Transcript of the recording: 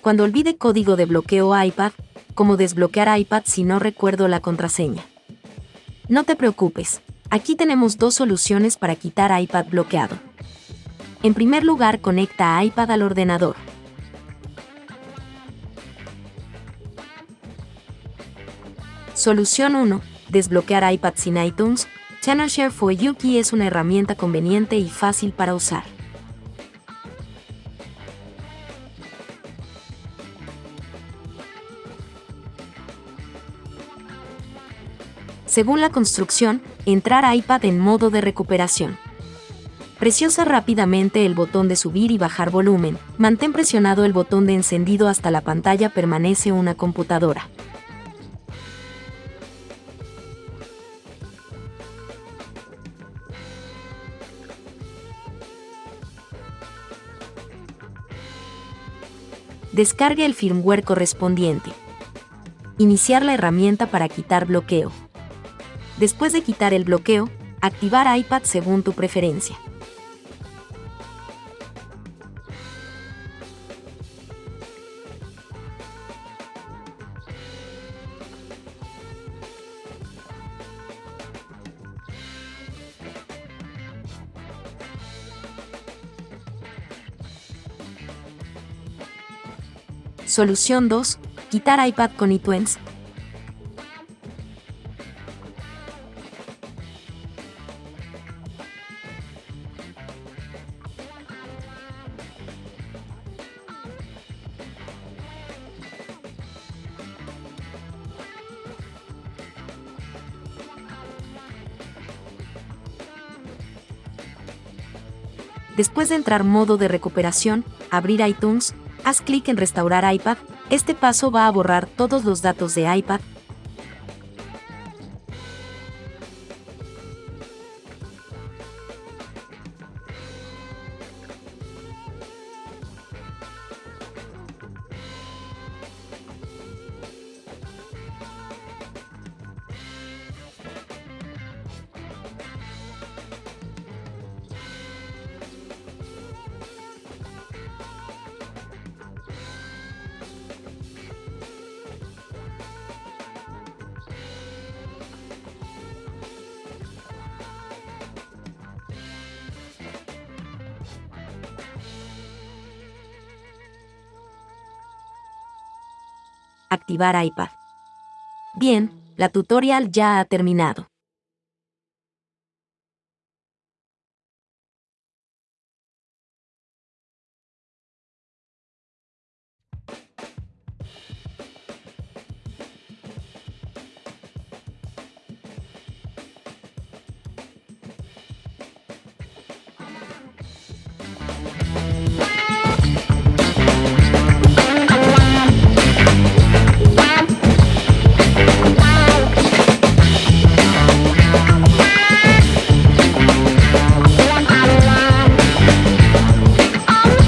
Cuando olvide código de bloqueo iPad, como desbloquear iPad si no recuerdo la contraseña. No te preocupes, aquí tenemos dos soluciones para quitar iPad bloqueado. En primer lugar, conecta iPad al ordenador. Solución 1. Desbloquear iPad sin iTunes. Channel Share for Yuki es una herramienta conveniente y fácil para usar. Según la construcción, entrar a iPad en modo de recuperación. Preciosa rápidamente el botón de subir y bajar volumen. Mantén presionado el botón de encendido hasta la pantalla permanece una computadora. Descargue el firmware correspondiente. Iniciar la herramienta para quitar bloqueo. Después de quitar el bloqueo, activar iPad según tu preferencia. Solución 2. Quitar iPad con iTunes. Después de entrar modo de recuperación, abrir iTunes, haz clic en Restaurar iPad. Este paso va a borrar todos los datos de iPad, activar iPad. Bien, la tutorial ya ha terminado.